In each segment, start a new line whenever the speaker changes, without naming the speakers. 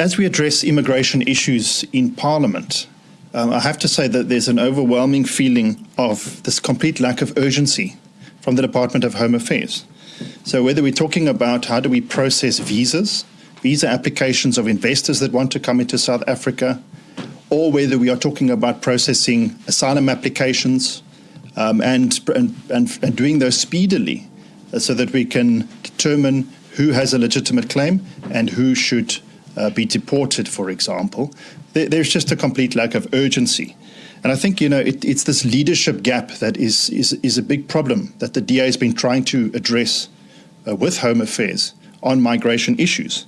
as we address immigration issues in Parliament, um, I have to say that there's an overwhelming feeling of this complete lack of urgency from the Department of Home Affairs. So whether we're talking about how do we process visas, visa applications of investors that want to come into South Africa, or whether we are talking about processing asylum applications um, and, and, and, doing those speedily uh, so that we can determine who has a legitimate claim and who should uh, be deported, for example. There, there's just a complete lack of urgency. And I think, you know, it, it's this leadership gap that is, is, is a big problem that the DA has been trying to address uh, with Home Affairs on migration issues.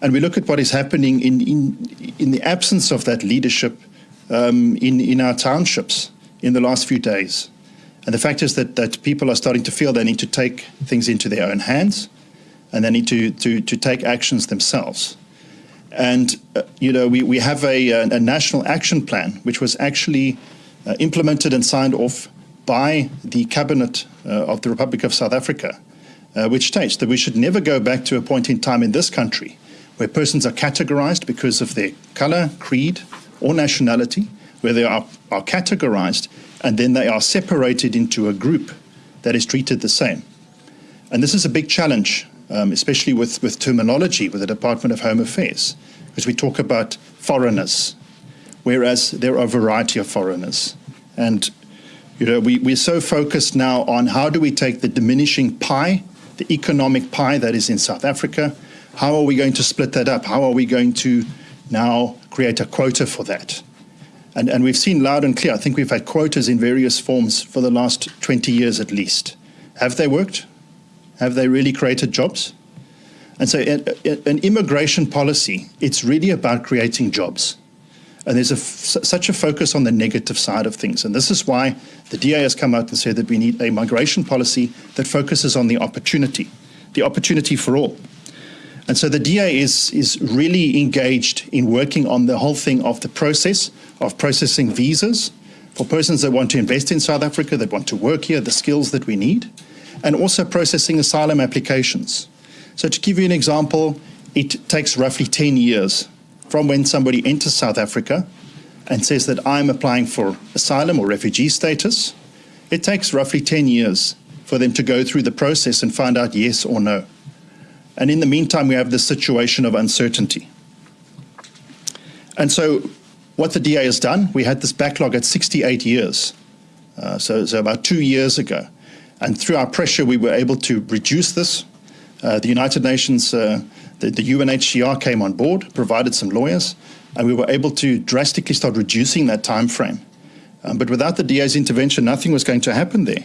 And we look at what is happening in, in, in the absence of that leadership um, in, in our townships in the last few days. And the fact is that, that people are starting to feel they need to take things into their own hands and they need to, to, to take actions themselves. And, uh, you know, we, we have a, a, national action plan, which was actually uh, implemented and signed off by the Cabinet uh, of the Republic of South Africa, uh, which states that we should never go back to a point in time in this country where persons are categorized because of their color, creed, or nationality, where they are, are categorized and then they are separated into a group that is treated the same. And this is a big challenge, um, especially with, with terminology with the Department of Home Affairs, because we talk about foreigners, whereas there are a variety of foreigners. And you know, we, we're so focused now on how do we take the diminishing pie, the economic pie that is in South Africa, how are we going to split that up? How are we going to now create a quota for that? And, and we've seen loud and clear, I think we've had quotas in various forms for the last 20 years at least. Have they worked? Have they really created jobs? And so an immigration policy, it's really about creating jobs. And there's a such a focus on the negative side of things. And this is why the DA has come out and said that we need a migration policy that focuses on the opportunity, the opportunity for all. And so the DA is, is really engaged in working on the whole thing of the process of processing visas for persons that want to invest in South Africa, that want to work here, the skills that we need, and also processing asylum applications. So to give you an example, it takes roughly 10 years from when somebody enters South Africa and says that I'm applying for asylum or refugee status. It takes roughly 10 years for them to go through the process and find out yes or no. And in the meantime, we have this situation of uncertainty. And so what the DA has done, we had this backlog at 68 years, uh, so, so about two years ago. And through our pressure, we were able to reduce this. Uh, the United Nations, uh, the, the UNHCR came on board, provided some lawyers, and we were able to drastically start reducing that time frame. Um, but without the DA's intervention, nothing was going to happen there.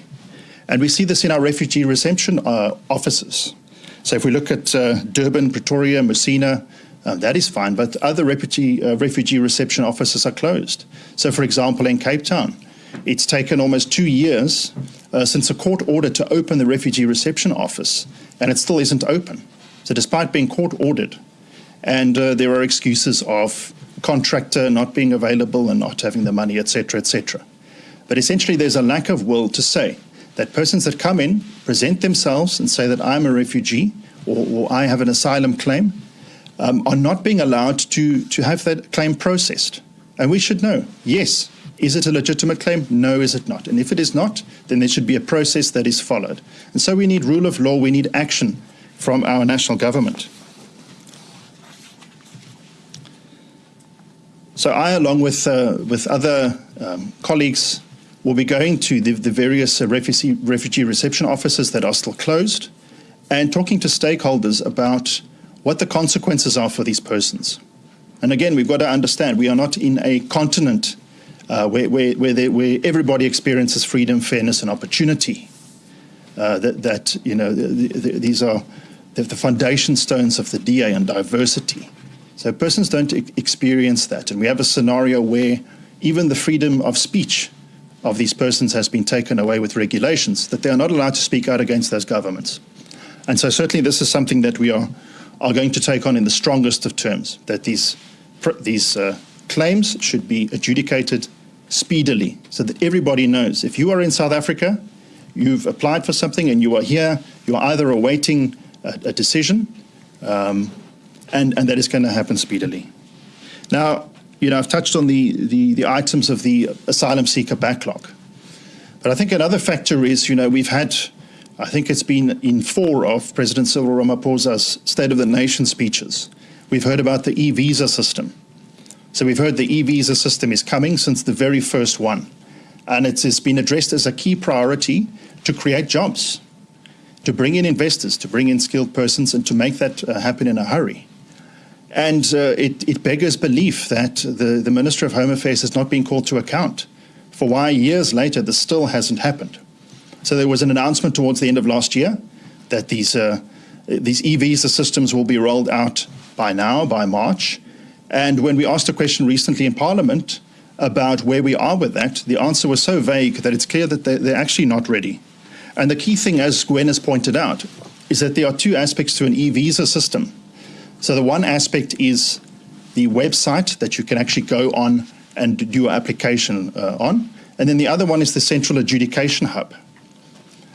And we see this in our refugee reception uh, offices. So if we look at uh, Durban, Pretoria, Messina, um, that is fine, but other refugee, uh, refugee reception offices are closed. So for example, in Cape Town, it's taken almost two years uh, since a court ordered to open the refugee reception office, and it still isn't open. So despite being court ordered, and uh, there are excuses of contractor not being available and not having the money, etc., etc. But essentially, there's a lack of will to say, that persons that come in present themselves and say that I'm a refugee or, or I have an asylum claim um, are not being allowed to, to have that claim processed. And we should know, yes, is it a legitimate claim? No, is it not? And if it is not, then there should be a process that is followed. And so we need rule of law, we need action from our national government. So I, along with, uh, with other um, colleagues We'll be going to the, the various uh, refugee, refugee reception offices that are still closed and talking to stakeholders about what the consequences are for these persons. And again, we've got to understand we are not in a continent uh, where, where, where, they, where, everybody experiences freedom, fairness, and opportunity. Uh, that, that, you know, the, the, these are the, foundation stones of the DA and diversity. So persons don't experience that. And we have a scenario where even the freedom of speech of these persons has been taken away with regulations, that they are not allowed to speak out against those governments. And so certainly this is something that we are, are going to take on in the strongest of terms, that these, these uh, claims should be adjudicated speedily so that everybody knows if you are in South Africa, you've applied for something and you are here, you are either awaiting a, a decision um, and, and that is going to happen speedily. Now, you know, I've touched on the, the, the items of the asylum seeker backlog. But I think another factor is, you know, we've had, I think it's been in four of President Cyril Ramaphosa's State of the Nation speeches. We've heard about the e-visa system. So we've heard the e-visa system is coming since the very first one. And it has been addressed as a key priority to create jobs, to bring in investors, to bring in skilled persons, and to make that uh, happen in a hurry. And uh, it, it, beggars belief that the, the Minister of Home Affairs has not been called to account for why years later this still hasn't happened. So there was an announcement towards the end of last year that these, uh, these e-visa systems will be rolled out by now, by March. And when we asked a question recently in Parliament about where we are with that, the answer was so vague that it's clear that they're, they're actually not ready. And the key thing, as Gwen has pointed out, is that there are two aspects to an e-visa system. So the one aspect is the website that you can actually go on and do your application uh, on. And then the other one is the central adjudication hub.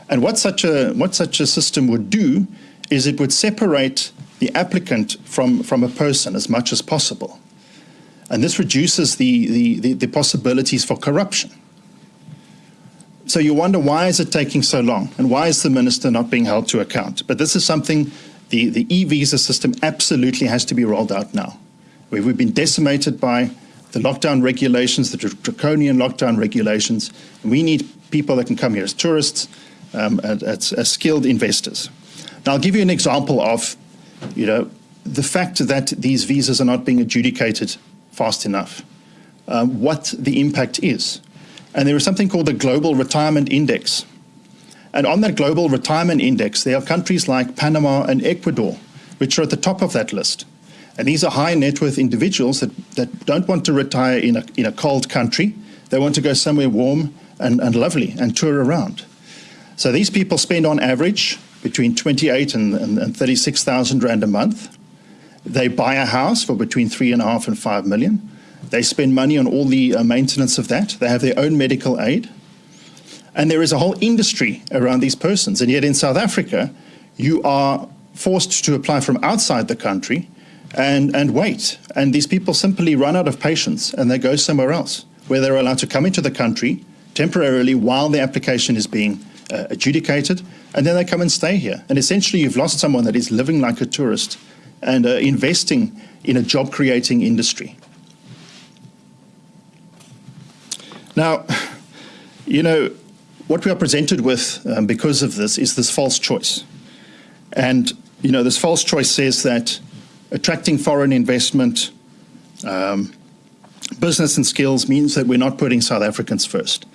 And what such a what such a system would do is it would separate the applicant from, from a person as much as possible. And this reduces the, the, the, the possibilities for corruption. So you wonder why is it taking so long and why is the minister not being held to account? But this is something the, the e-visa system absolutely has to be rolled out now. We've been decimated by the lockdown regulations, the draconian lockdown regulations. We need people that can come here as tourists, um, as, as skilled investors. Now, I'll give you an example of, you know, the fact that these visas are not being adjudicated fast enough, um, what the impact is. And there is something called the Global Retirement Index. And on that Global Retirement Index, there are countries like Panama and Ecuador, which are at the top of that list. And these are high net worth individuals that, that don't want to retire in a, in a cold country. They want to go somewhere warm and, and lovely and tour around. So these people spend on average between 28 and, and, and 36,000 Rand a month. They buy a house for between three and a half and five million. They spend money on all the uh, maintenance of that. They have their own medical aid. And there is a whole industry around these persons. And yet in South Africa, you are forced to apply from outside the country and, and wait. And these people simply run out of patience and they go somewhere else where they're allowed to come into the country temporarily while the application is being uh, adjudicated, and then they come and stay here. And essentially, you've lost someone that is living like a tourist and uh, investing in a job creating industry. Now, you know, what we are presented with um, because of this is this false choice. And, you know, this false choice says that attracting foreign investment, um, business and skills means that we're not putting South Africans first.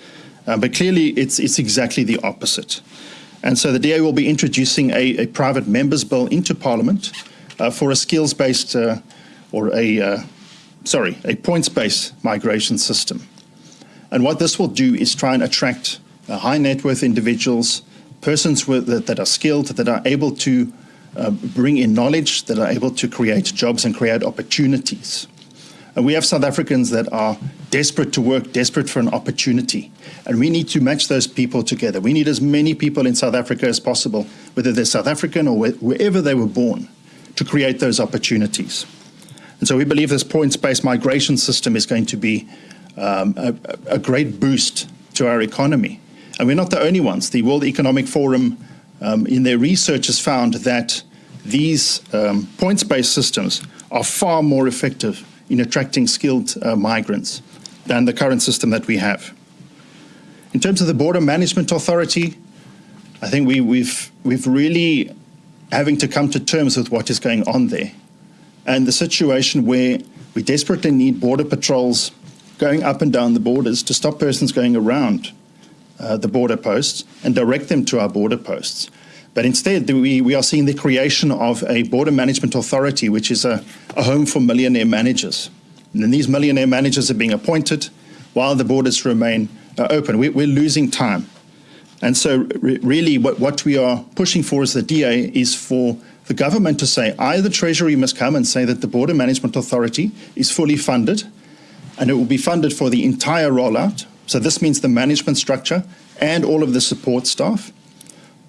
Uh, but clearly, it's, it's exactly the opposite. And so the DA will be introducing a, a private members bill into Parliament uh, for a skills-based uh, or a, uh, sorry, a points-based migration system. And what this will do is try and attract uh, high net worth individuals, persons with, that, that, are skilled, that are able to uh, bring in knowledge, that are able to create jobs and create opportunities. And we have South Africans that are desperate to work, desperate for an opportunity. And we need to match those people together. We need as many people in South Africa as possible, whether they're South African or wherever they were born, to create those opportunities. And so we believe this points-based migration system is going to be um, a, a, great boost to our economy. And we're not the only ones. The World Economic Forum, um, in their research, has found that these um, points-based systems are far more effective in attracting skilled uh, migrants than the current system that we have. In terms of the Border Management Authority, I think we, we've, we've really having to come to terms with what is going on there. And the situation where we desperately need border patrols going up and down the borders to stop persons going around uh, the border posts and direct them to our border posts. But instead, we, we are seeing the creation of a border management authority, which is a, a home for millionaire managers. And these millionaire managers are being appointed while the borders remain uh, open. We, we're losing time. And so re really what, what we are pushing for as the DA is for the government to say either the Treasury must come and say that the Border Management Authority is fully funded and it will be funded for the entire rollout. So this means the management structure and all of the support staff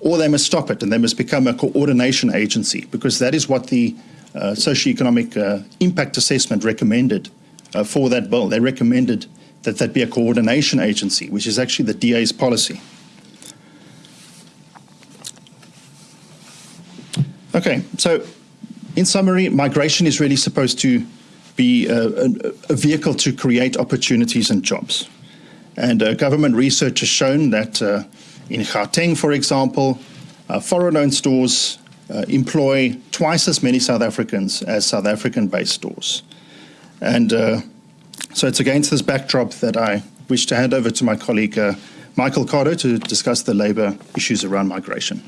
or they must stop it and they must become a coordination agency because that is what the uh, socioeconomic uh, impact assessment recommended uh, for that bill. They recommended that that be a coordination agency, which is actually the DA's policy. Okay, so in summary, migration is really supposed to be a, a, a vehicle to create opportunities and jobs. And uh, government research has shown that uh, in Gauteng, for example, uh, foreign-owned stores uh, employ twice as many South Africans as South African-based stores. And uh, so it's against this backdrop that I wish to hand over to my colleague uh, Michael Cardo to discuss the labour issues around migration.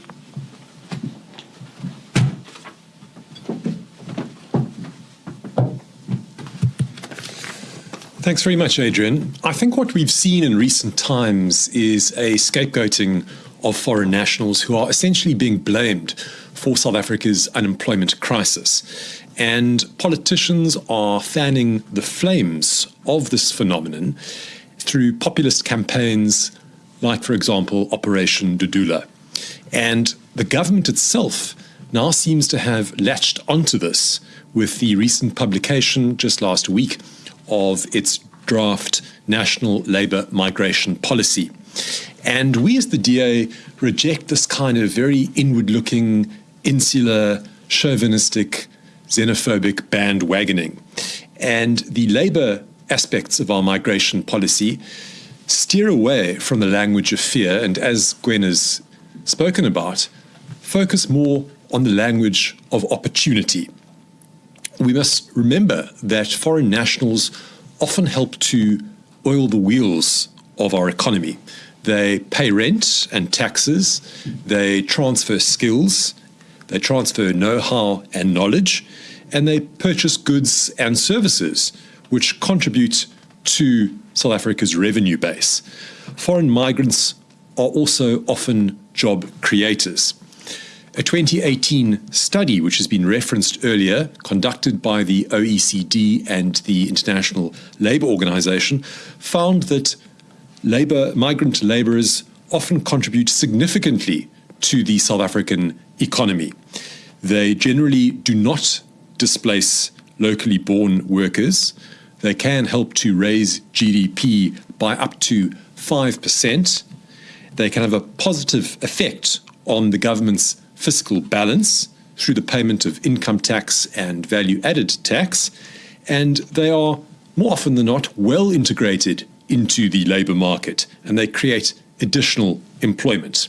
Thanks very much, Adrian. I think what we've seen in recent times is a scapegoating of foreign nationals who are essentially being blamed for South Africa's unemployment crisis. And politicians are fanning the flames of this phenomenon through populist campaigns like, for example, Operation Dudula. And the government itself now seems to have latched onto this with the recent publication just last week of its draft national labour migration policy. And we as the DA reject this kind of very inward looking, insular, chauvinistic, xenophobic bandwagoning. And the labour aspects of our migration policy steer away from the language of fear and, as Gwen has spoken about, focus more on the language of opportunity we must remember that foreign nationals often help to oil the wheels of our economy. They pay rent and taxes, they transfer skills, they transfer know how and knowledge, and they purchase goods and services which contribute to South Africa's revenue base. Foreign migrants are also often job creators. A 2018 study, which has been referenced earlier, conducted by the OECD and the International Labour Organization, found that labor, migrant labourers often contribute significantly to the South African economy. They generally do not displace locally born workers. They can help to raise GDP by up to 5%. They can have a positive effect on the government's fiscal balance through the payment of income tax and value added tax, and they are more often than not well integrated into the labour market and they create additional employment.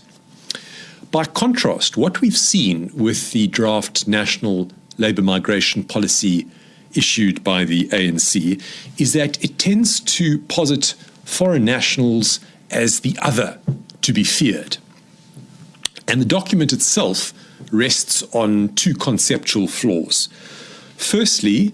By contrast, what we've seen with the draft national labour migration policy issued by the ANC is that it tends to posit foreign nationals as the other to be feared. And the document itself rests on two conceptual flaws. Firstly,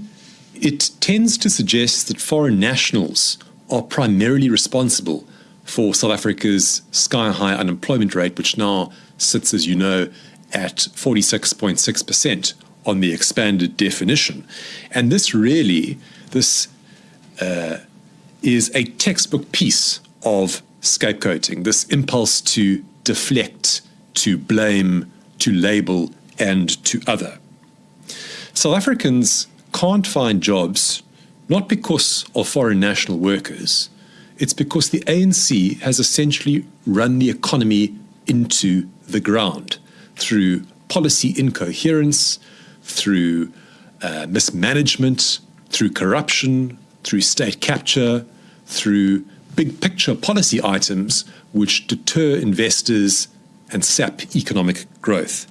it tends to suggest that foreign nationals are primarily responsible for South Africa's sky high unemployment rate, which now sits, as you know, at 46.6% on the expanded definition. And this really, this uh, is a textbook piece of scapegoating, this impulse to deflect to blame, to label, and to other. South Africans can't find jobs not because of foreign national workers, it's because the ANC has essentially run the economy into the ground through policy incoherence, through uh, mismanagement, through corruption, through state capture, through big picture policy items which deter investors and sap economic growth.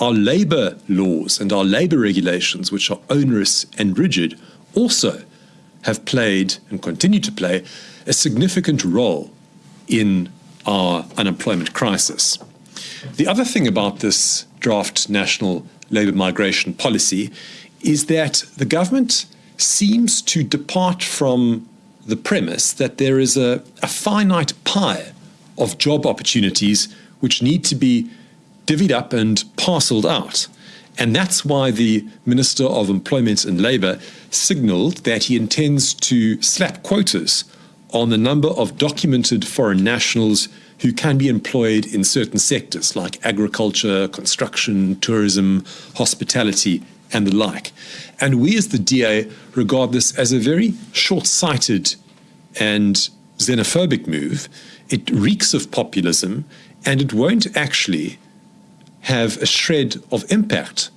Our labour laws and our labour regulations, which are onerous and rigid, also have played and continue to play a significant role in our unemployment crisis. The other thing about this draft national labour migration policy is that the government seems to depart from the premise that there is a, a finite pie of job opportunities which need to be divvied up and parcelled out. And that's why the Minister of Employment and Labour signalled that he intends to slap quotas on the number of documented foreign nationals who can be employed in certain sectors like agriculture, construction, tourism, hospitality, and the like. And we as the DA regard this as a very short sighted and xenophobic move. It reeks of populism and it won't actually have a shred of impact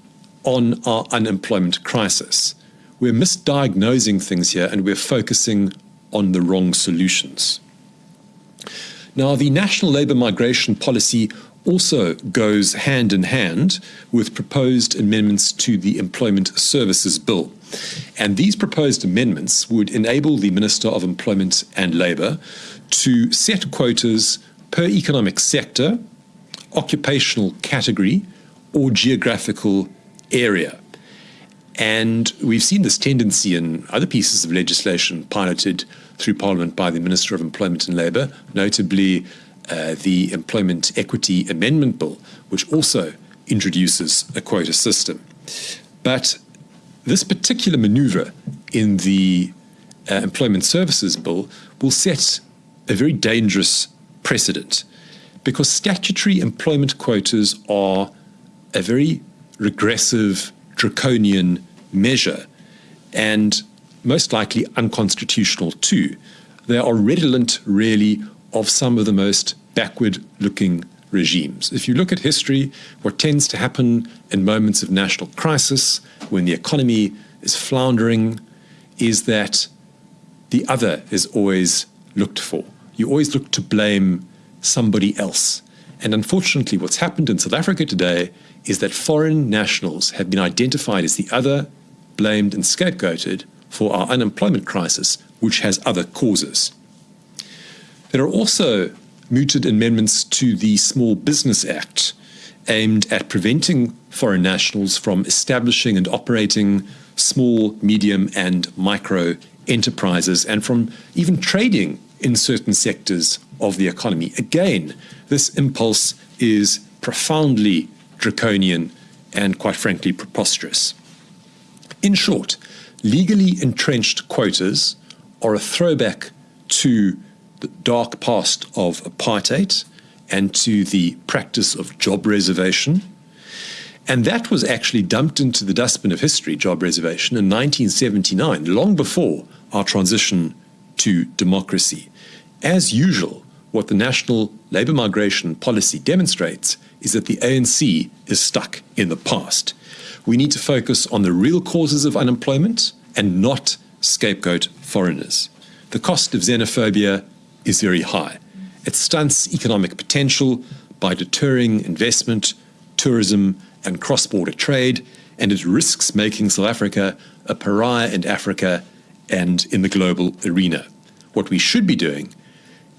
on our unemployment crisis. We're misdiagnosing things here and we're focusing on the wrong solutions. Now, the national labour migration policy also goes hand in hand with proposed amendments to the Employment Services Bill. And these proposed amendments would enable the Minister of Employment and Labour to set quotas per economic sector, occupational category, or geographical area. And we've seen this tendency in other pieces of legislation piloted through Parliament by the Minister of Employment and Labour, notably uh, the Employment Equity Amendment Bill, which also introduces a quota system. But this particular manoeuvre in the uh, Employment Services Bill will set a very dangerous precedent because statutory employment quotas are a very regressive, draconian measure and most likely unconstitutional too. They are redolent, really, of some of the most backward looking regimes. If you look at history, what tends to happen in moments of national crisis, when the economy is floundering, is that the other is always looked for. You always look to blame somebody else. And unfortunately, what's happened in South Africa today is that foreign nationals have been identified as the other, blamed and scapegoated for our unemployment crisis, which has other causes. There are also mooted amendments to the Small Business Act aimed at preventing foreign nationals from establishing and operating small, medium, and micro enterprises and from even trading in certain sectors of the economy. Again, this impulse is profoundly draconian and, quite frankly, preposterous. In short, legally entrenched quotas are a throwback to the dark past of apartheid and to the practice of job reservation. And that was actually dumped into the dustbin of history, job reservation, in 1979, long before our transition to democracy. As usual, what the national labour migration policy demonstrates is that the ANC is stuck in the past. We need to focus on the real causes of unemployment and not scapegoat foreigners. The cost of xenophobia is very high. It stunts economic potential by deterring investment, tourism, and cross border trade, and it risks making South Africa a pariah in Africa and in the global arena. What we should be doing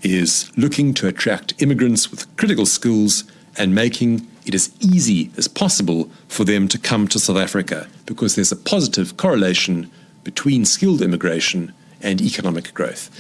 is looking to attract immigrants with critical skills and making it as easy as possible for them to come to South Africa because there's a positive correlation between skilled immigration and economic growth.